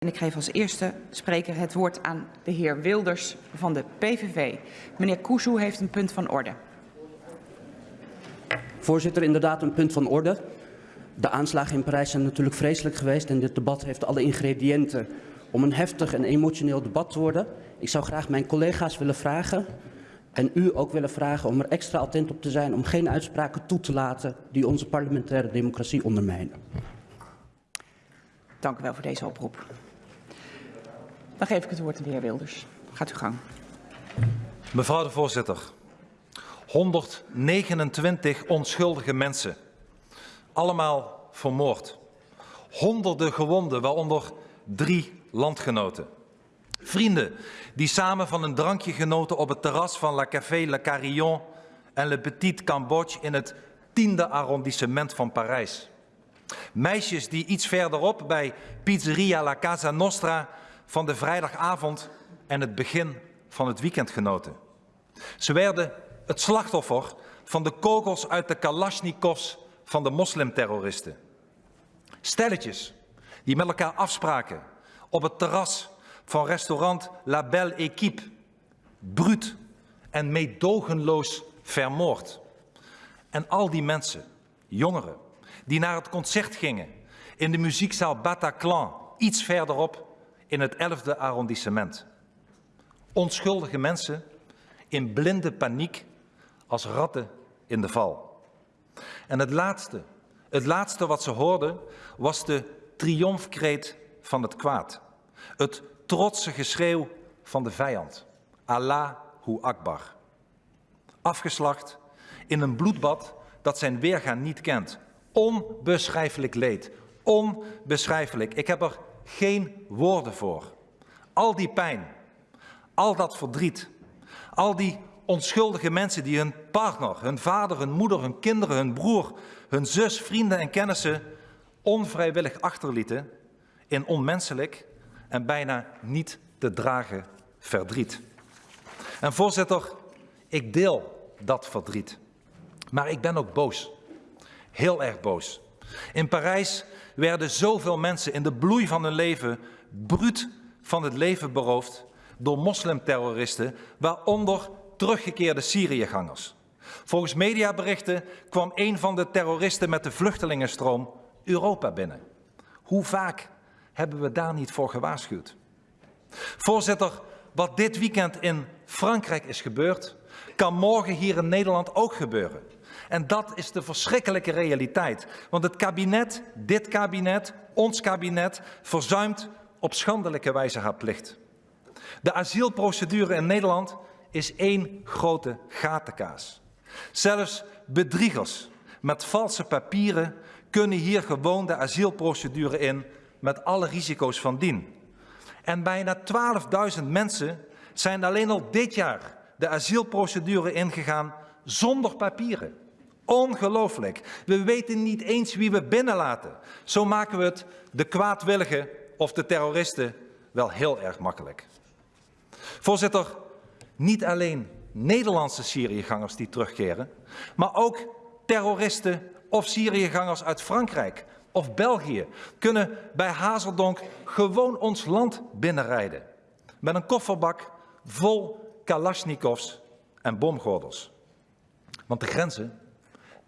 En ik geef als eerste spreker het woord aan de heer Wilders van de PVV. Meneer Kuzu heeft een punt van orde. Voorzitter, inderdaad een punt van orde. De aanslagen in Parijs zijn natuurlijk vreselijk geweest en dit debat heeft alle ingrediënten om een heftig en emotioneel debat te worden. Ik zou graag mijn collega's willen vragen en u ook willen vragen om er extra attent op te zijn om geen uitspraken toe te laten die onze parlementaire democratie ondermijnen. Dank u wel voor deze oproep. Dan geef ik het woord aan de heer Wilders. Gaat u gang. Mevrouw de voorzitter, 129 onschuldige mensen, allemaal vermoord. Honderden gewonden, waaronder drie landgenoten. Vrienden die samen van een drankje genoten op het terras van La Café Le Carillon en Le Petit Cambodge in het tiende arrondissement van Parijs. Meisjes die iets verderop bij Pizzeria La Casa Nostra van de vrijdagavond en het begin van het weekend genoten. Ze werden het slachtoffer van de kogels uit de Kalashnikovs van de moslimterroristen. Stelletjes die met elkaar afspraken op het terras van restaurant La Belle Équipe, bruut en meedogenloos vermoord. En al die mensen, jongeren, die naar het concert gingen in de muziekzaal Bataclan, iets verderop in het 11e arrondissement. Onschuldige mensen in blinde paniek als ratten in de val. En het laatste, het laatste wat ze hoorden was de triomfkreet van het kwaad. Het trotse geschreeuw van de vijand. Allahu Akbar. Afgeslacht in een bloedbad dat zijn weergaan niet kent. Onbeschrijfelijk leed. Onbeschrijfelijk. Ik heb er geen woorden voor. Al die pijn, al dat verdriet, al die onschuldige mensen die hun partner, hun vader, hun moeder, hun kinderen, hun broer, hun zus, vrienden en kennissen onvrijwillig achterlieten in onmenselijk en bijna niet te dragen verdriet. En voorzitter, ik deel dat verdriet. Maar ik ben ook boos. Heel erg boos. In Parijs werden zoveel mensen in de bloei van hun leven bruut van het leven beroofd door moslimterroristen, waaronder teruggekeerde Syriëgangers. Volgens mediaberichten kwam een van de terroristen met de vluchtelingenstroom Europa binnen. Hoe vaak hebben we daar niet voor gewaarschuwd? Voorzitter, wat dit weekend in Frankrijk is gebeurd, kan morgen hier in Nederland ook gebeuren. En dat is de verschrikkelijke realiteit. Want het kabinet, dit kabinet, ons kabinet, verzuimt op schandelijke wijze haar plicht. De asielprocedure in Nederland is één grote gatenkaas. Zelfs bedriegers met valse papieren kunnen hier gewoon de asielprocedure in met alle risico's van dien. En bijna 12.000 mensen zijn alleen al dit jaar de asielprocedure ingegaan zonder papieren. Ongelooflijk. We weten niet eens wie we binnenlaten. Zo maken we het de kwaadwilligen of de terroristen wel heel erg makkelijk. Voorzitter, niet alleen Nederlandse Syriëgangers die terugkeren, maar ook terroristen of Syriëgangers uit Frankrijk of België kunnen bij Hazeldonk gewoon ons land binnenrijden. Met een kofferbak vol kalasjnikovs en bomgordels. Want de grenzen,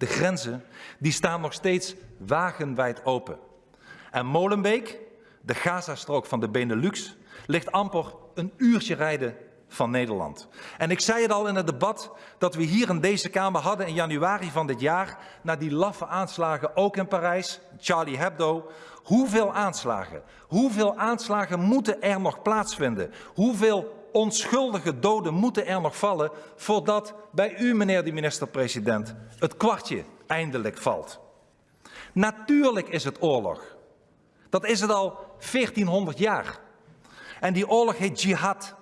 de grenzen, die staan nog steeds wagenwijd open. En Molenbeek, de Gazastrook van de Benelux, ligt amper een uurtje rijden van Nederland. En ik zei het al in het debat dat we hier in deze Kamer hadden in januari van dit jaar, na die laffe aanslagen ook in Parijs, Charlie Hebdo, hoeveel aanslagen, hoeveel aanslagen moeten er nog plaatsvinden? Hoeveel onschuldige doden moeten er nog vallen voordat bij u, meneer de minister-president, het kwartje eindelijk valt? Natuurlijk is het oorlog. Dat is het al 1400 jaar. En die oorlog heet jihad.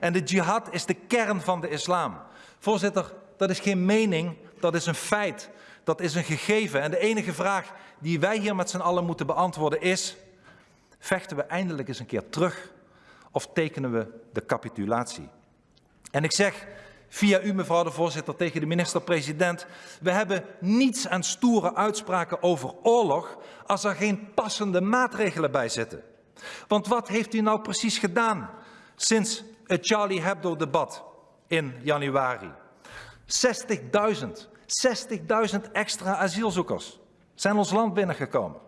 En de jihad is de kern van de islam. Voorzitter, dat is geen mening, dat is een feit. Dat is een gegeven. En de enige vraag die wij hier met z'n allen moeten beantwoorden is, vechten we eindelijk eens een keer terug of tekenen we de capitulatie? En ik zeg via u, mevrouw de voorzitter, tegen de minister-president, we hebben niets aan stoere uitspraken over oorlog als er geen passende maatregelen bij zitten. Want wat heeft u nou precies gedaan sinds het Charlie Hebdo-debat in januari? 60.000, 60.000 extra asielzoekers zijn ons land binnengekomen.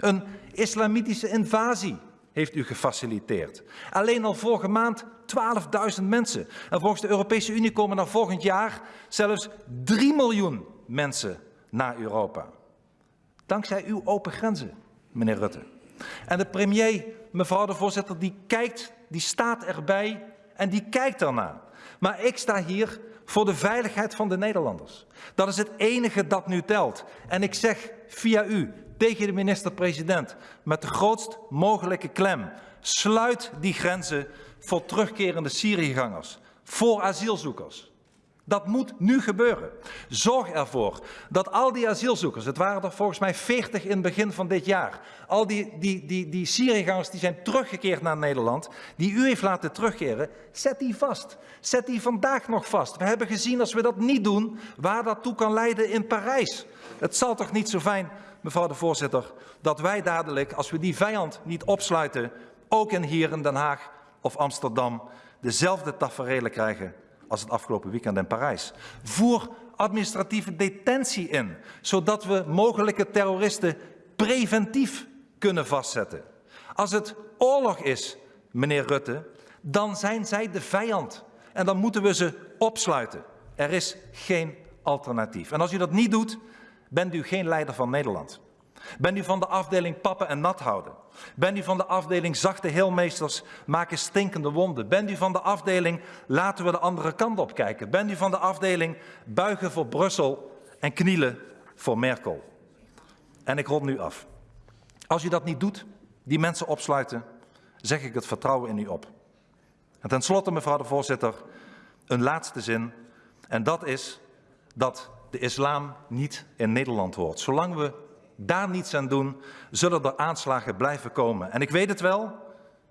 Een islamitische invasie heeft u gefaciliteerd. Alleen al vorige maand 12.000 mensen. En volgens de Europese Unie komen er volgend jaar zelfs 3 miljoen mensen naar Europa. Dankzij uw open grenzen, meneer Rutte. En de premier, mevrouw de voorzitter, die kijkt, die staat erbij en die kijkt ernaar. Maar ik sta hier voor de veiligheid van de Nederlanders. Dat is het enige dat nu telt. En ik zeg via u tegen de minister-president met de grootst mogelijke klem. Sluit die grenzen voor terugkerende Syriëgangers, voor asielzoekers. Dat moet nu gebeuren. Zorg ervoor dat al die asielzoekers, het waren er volgens mij 40 in het begin van dit jaar, al die, die, die, die Syriëgangers die zijn teruggekeerd naar Nederland, die u heeft laten terugkeren, zet die vast. Zet die vandaag nog vast. We hebben gezien als we dat niet doen, waar dat toe kan leiden in Parijs. Het zal toch niet zo fijn, mevrouw de voorzitter, dat wij dadelijk, als we die vijand niet opsluiten, ook in hier in Den Haag of Amsterdam, dezelfde taferelen krijgen als het afgelopen weekend in Parijs. Voer administratieve detentie in, zodat we mogelijke terroristen preventief kunnen vastzetten. Als het oorlog is, meneer Rutte, dan zijn zij de vijand. En dan moeten we ze opsluiten. Er is geen alternatief. En als u dat niet doet, bent u geen leider van Nederland. Bent u van de afdeling pappen en nat houden? Bent u van de afdeling zachte heelmeesters maken stinkende wonden? Bent u van de afdeling laten we de andere kant op kijken? Bent u van de afdeling buigen voor Brussel en knielen voor Merkel? En ik rond nu af. Als u dat niet doet, die mensen opsluiten, zeg ik het vertrouwen in u op. En tenslotte, mevrouw de voorzitter, een laatste zin. En dat is dat de islam niet in Nederland hoort. Zolang we daar niets aan doen, zullen er aanslagen blijven komen. En ik weet het wel,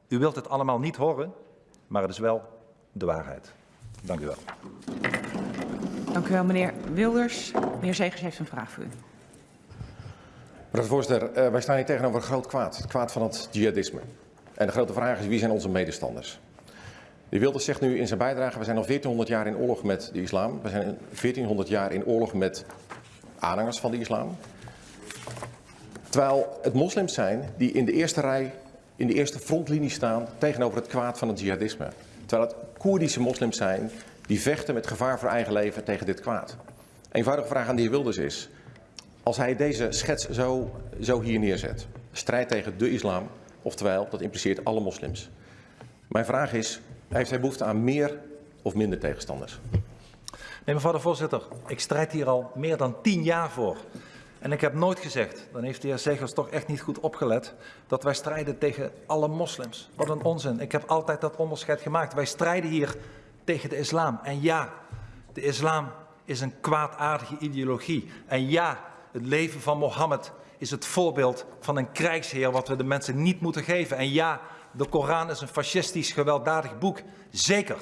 u wilt het allemaal niet horen, maar het is wel de waarheid. Dank u wel. Dank u wel, meneer Wilders. Meneer Zegers heeft een vraag voor u. Mevrouw de voorzitter, uh, wij staan hier tegenover een groot kwaad. Het kwaad van het jihadisme. En de grote vraag is, wie zijn onze medestanders? De Wilders zegt nu in zijn bijdrage, we zijn al 1400 jaar in oorlog met de islam. We zijn 1400 jaar in oorlog met aanhangers van de islam. Terwijl het moslims zijn die in de eerste rij, in de eerste frontlinie staan tegenover het kwaad van het jihadisme. Terwijl het Koerdische moslims zijn die vechten met gevaar voor eigen leven tegen dit kwaad. Eenvoudige vraag aan de heer Wilders is, als hij deze schets zo, zo hier neerzet, strijd tegen de islam, oftewel dat impliceert alle moslims. Mijn vraag is, heeft hij behoefte aan meer of minder tegenstanders? Nee, mevrouw de voorzitter, ik strijd hier al meer dan tien jaar voor. En ik heb nooit gezegd, dan heeft de heer Zegers toch echt niet goed opgelet, dat wij strijden tegen alle moslims. Wat een onzin. Ik heb altijd dat onderscheid gemaakt. Wij strijden hier tegen de islam. En ja, de islam is een kwaadaardige ideologie. En ja, het leven van Mohammed is het voorbeeld van een krijgsheer wat we de mensen niet moeten geven. En ja, de Koran is een fascistisch gewelddadig boek. Zeker.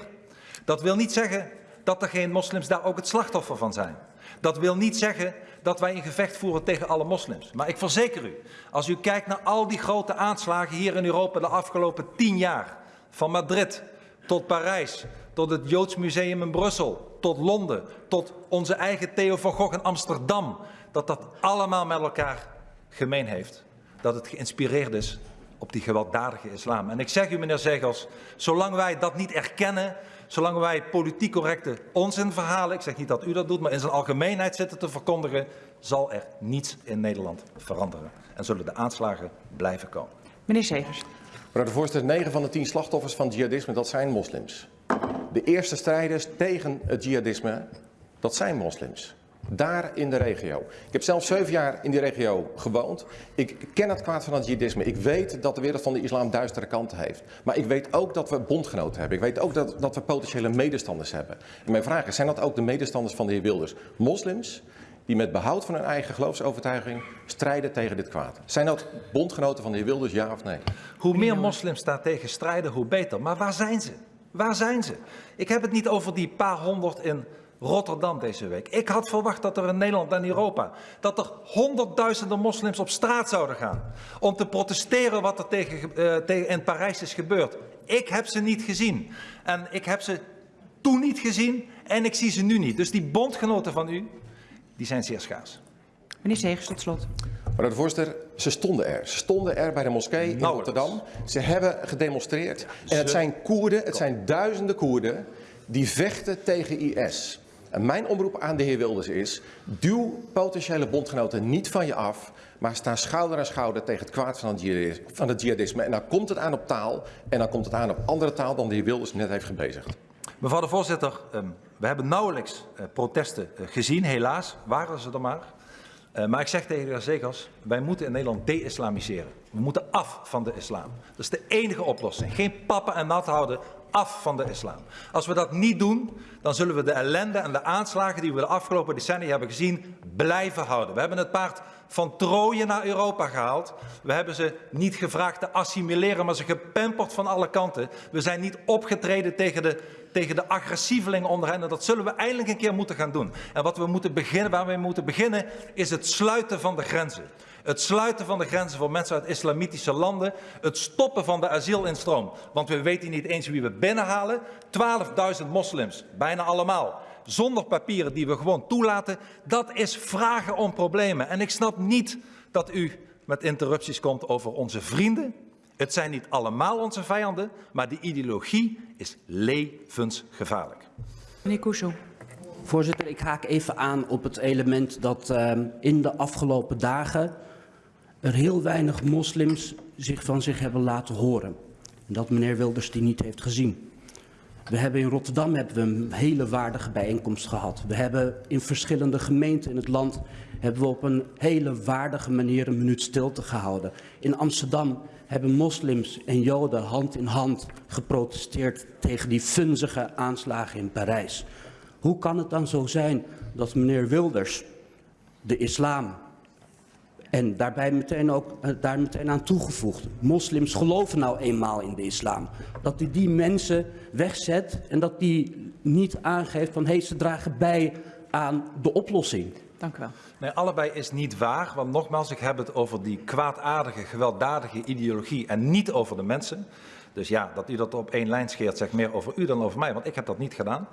Dat wil niet zeggen dat er geen moslims daar ook het slachtoffer van zijn. Dat wil niet zeggen dat wij een gevecht voeren tegen alle moslims. Maar ik verzeker u, als u kijkt naar al die grote aanslagen hier in Europa de afgelopen tien jaar, van Madrid tot Parijs, tot het Joods Museum in Brussel, tot Londen, tot onze eigen Theo van Gogh in Amsterdam, dat dat allemaal met elkaar gemeen heeft. Dat het geïnspireerd is op die gewelddadige islam. En ik zeg u, meneer Zegels, zolang wij dat niet erkennen, zolang wij politiek correcte onzinverhalen, ik zeg niet dat u dat doet, maar in zijn algemeenheid zitten te verkondigen, zal er niets in Nederland veranderen. En zullen de aanslagen blijven komen. Meneer Segers. Mevrouw de voorzitter, 9 van de 10 slachtoffers van jihadisme, dat zijn moslims. De eerste strijders tegen het jihadisme, dat zijn moslims. Daar in de regio. Ik heb zelf zeven jaar in die regio gewoond. Ik ken het kwaad van het jihadisme. Ik weet dat de wereld van de islam duistere kanten heeft. Maar ik weet ook dat we bondgenoten hebben. Ik weet ook dat, dat we potentiële medestanders hebben. En mijn vraag is, zijn dat ook de medestanders van de heer Wilders? Moslims die met behoud van hun eigen geloofsovertuiging strijden tegen dit kwaad. Zijn dat bondgenoten van de heer Wilders, ja of nee? Hoe meer moslims daar tegen strijden, hoe beter. Maar waar zijn ze? Waar zijn ze? Ik heb het niet over die paar honderd in Rotterdam deze week. Ik had verwacht dat er in Nederland en Europa, dat er honderdduizenden moslims op straat zouden gaan. Om te protesteren wat er tegen, uh, tegen in Parijs is gebeurd. Ik heb ze niet gezien. En ik heb ze toen niet gezien en ik zie ze nu niet. Dus die bondgenoten van u, die zijn zeer schaars. Meneer Segers, tot slot. Mevrouw de voorzitter, ze stonden er. Ze stonden er bij de moskee in Nauwelijks. Rotterdam. Ze hebben gedemonstreerd. En het zijn Koerden, het zijn duizenden Koerden die vechten tegen IS. En mijn oproep aan de heer Wilders is, duw potentiële bondgenoten niet van je af, maar sta schouder aan schouder tegen het kwaad van het jihadisme. En dan komt het aan op taal en dan komt het aan op andere taal dan de heer Wilders net heeft gebezigd. Mevrouw de voorzitter, ehm, we hebben nauwelijks eh, protesten eh, gezien, helaas, waren ze er maar. Uh, maar ik zeg tegen de heer Zegers, wij moeten in Nederland de-islamiseren. We moeten af van de islam. Dat is de enige oplossing. Geen pappen en nat houden, af van de islam. Als we dat niet doen, dan zullen we de ellende en de aanslagen die we de afgelopen decennia hebben gezien, blijven houden. We hebben het paard van Troje naar Europa gehaald. We hebben ze niet gevraagd te assimileren, maar ze gepemperd van alle kanten. We zijn niet opgetreden tegen de, tegen de agressievelingen onder hen. En dat zullen we eindelijk een keer moeten gaan doen. En wat we moeten beginnen, waar we moeten beginnen, is het sluiten van de grenzen. Het sluiten van de grenzen voor mensen uit islamitische landen. Het stoppen van de asielinstroom. Want we weten niet eens wie we binnenhalen. 12.000 moslims, bijna allemaal. Zonder papieren die we gewoon toelaten. Dat is vragen om problemen. En ik snap niet dat u met interrupties komt over onze vrienden. Het zijn niet allemaal onze vijanden, maar de ideologie is levensgevaarlijk. Meneer Koesel. Voorzitter, ik haak even aan op het element dat uh, in de afgelopen dagen er heel weinig moslims zich van zich hebben laten horen. En dat meneer Wilders die niet heeft gezien. We hebben in Rotterdam hebben we een hele waardige bijeenkomst gehad. We hebben in verschillende gemeenten in het land hebben we op een hele waardige manier een minuut stilte gehouden. In Amsterdam hebben moslims en joden hand in hand geprotesteerd tegen die funzige aanslagen in Parijs. Hoe kan het dan zo zijn dat meneer Wilders de islam en daarbij meteen ook, uh, daar meteen aan toegevoegd. Moslims geloven nou eenmaal in de islam. Dat hij die mensen wegzet en dat die niet aangeeft van hé, hey, ze dragen bij aan de oplossing. Dank u wel. Nee, allebei is niet waar. Want nogmaals, ik heb het over die kwaadaardige, gewelddadige ideologie en niet over de mensen. Dus ja, dat u dat op één lijn scheert, zegt meer over u dan over mij, want ik heb dat niet gedaan.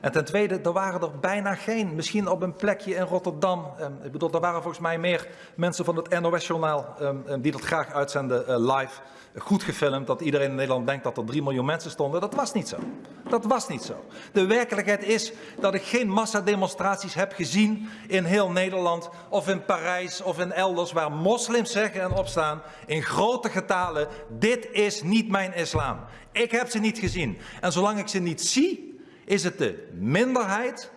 En ten tweede, er waren er bijna geen. Misschien op een plekje in Rotterdam. Um, ik bedoel, er waren volgens mij meer mensen van het NOS-journaal um, um, die dat graag uitzenden uh, live. Goed gefilmd, dat iedereen in Nederland denkt dat er 3 miljoen mensen stonden. Dat was niet zo. Dat was niet zo. De werkelijkheid is dat ik geen massademonstraties heb gezien in heel Nederland of in Parijs of in elders waar moslims zeggen en opstaan in grote getalen, dit is niet mijn islam. Ik heb ze niet gezien. En zolang ik ze niet zie, is het de minderheid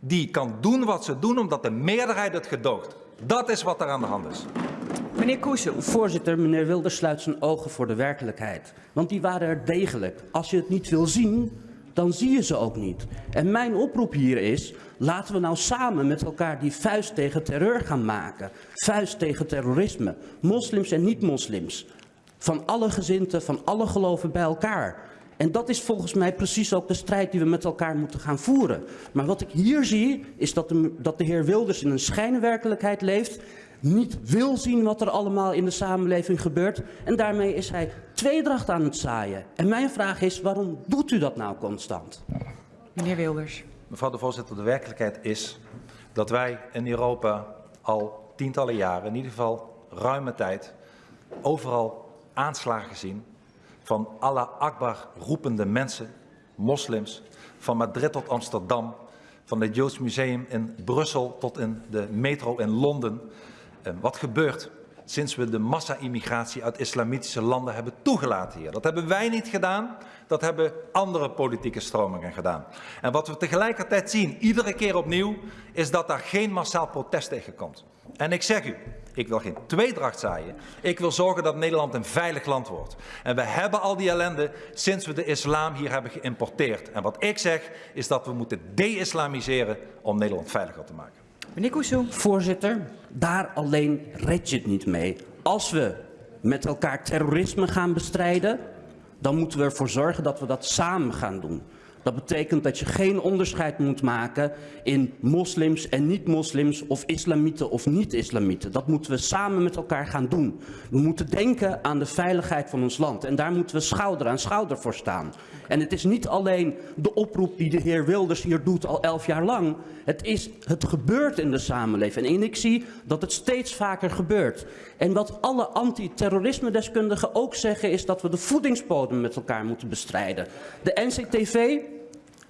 die kan doen wat ze doen omdat de meerderheid het gedoogt. Dat is wat er aan de hand is. Meneer Koesel. Voorzitter, meneer Wilders sluit zijn ogen voor de werkelijkheid. Want die waren er degelijk. Als je het niet wil zien, dan zie je ze ook niet. En mijn oproep hier is, laten we nou samen met elkaar die vuist tegen terreur gaan maken. Vuist tegen terrorisme. Moslims en niet-moslims. Van alle gezinten, van alle geloven bij elkaar. En dat is volgens mij precies ook de strijd die we met elkaar moeten gaan voeren. Maar wat ik hier zie, is dat de, dat de heer Wilders in een schijnwerkelijkheid leeft, niet wil zien wat er allemaal in de samenleving gebeurt. En daarmee is hij tweedracht aan het zaaien. En mijn vraag is, waarom doet u dat nou constant? Meneer Wilders. Mevrouw de voorzitter, de werkelijkheid is dat wij in Europa al tientallen jaren, in ieder geval ruime tijd, overal aanslagen zien van Allah Akbar roepende mensen, moslims, van Madrid tot Amsterdam, van het Joods Museum in Brussel tot in de metro in Londen. Wat gebeurt sinds we de massa-immigratie uit islamitische landen hebben toegelaten hier? Dat hebben wij niet gedaan, dat hebben andere politieke stromingen gedaan. En wat we tegelijkertijd zien, iedere keer opnieuw, is dat daar geen massaal protest tegen komt. En ik zeg u, ik wil geen tweedracht zaaien. Ik wil zorgen dat Nederland een veilig land wordt. En we hebben al die ellende sinds we de islam hier hebben geïmporteerd. En wat ik zeg, is dat we moeten de-islamiseren om Nederland veiliger te maken. Meneer Koesel. Voorzitter, daar alleen red je het niet mee. Als we met elkaar terrorisme gaan bestrijden, dan moeten we ervoor zorgen dat we dat samen gaan doen. Dat betekent dat je geen onderscheid moet maken in moslims en niet-moslims of islamieten of niet-islamieten. Dat moeten we samen met elkaar gaan doen. We moeten denken aan de veiligheid van ons land en daar moeten we schouder aan schouder voor staan. En het is niet alleen de oproep die de heer Wilders hier doet al elf jaar lang. Het, is, het gebeurt in de samenleving en ik zie dat het steeds vaker gebeurt. En wat alle antiterrorisme-deskundigen ook zeggen is dat we de voedingsbodem met elkaar moeten bestrijden. De NCTV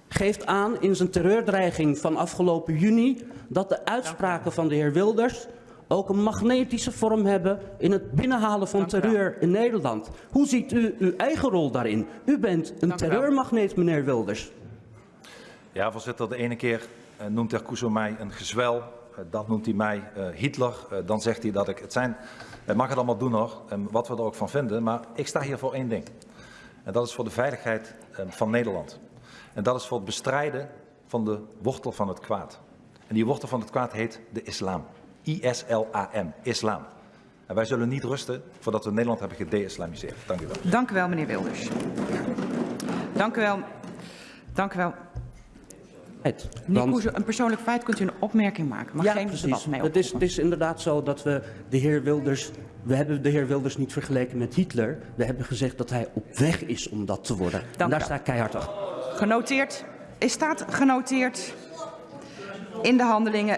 geeft aan in zijn terreurdreiging van afgelopen juni dat de uitspraken van de heer Wilders ook een magnetische vorm hebben in het binnenhalen van terreur in Nederland. Hoe ziet u uw eigen rol daarin? U bent een Dank terreurmagneet, meneer Wilders. Ja, voorzitter, de ene keer eh, noemt heer Kuzo mij een gezwel, eh, dan noemt hij mij eh, Hitler, eh, dan zegt hij dat ik het zijn. Hij mag het allemaal doen hoor, en wat we er ook van vinden, maar ik sta hier voor één ding. En dat is voor de veiligheid van Nederland. En dat is voor het bestrijden van de wortel van het kwaad. En die wortel van het kwaad heet de islam. I-S-L-A-M, islam. En wij zullen niet rusten voordat we Nederland hebben gede-islamiseerd. Dank u wel. Dank u wel, meneer Wilders. Dank u wel. Dank u wel. Het. Een persoonlijk feit kunt u een opmerking maken, maar ja, geen precies. debat mee Het is, het is inderdaad zo dat we de heer Wilders. We hebben de heer Wilders niet vergeleken met Hitler. We hebben gezegd dat hij op weg is om dat te worden. en daar sta ik keihard achter. Genoteerd. Is staat genoteerd in de handelingen.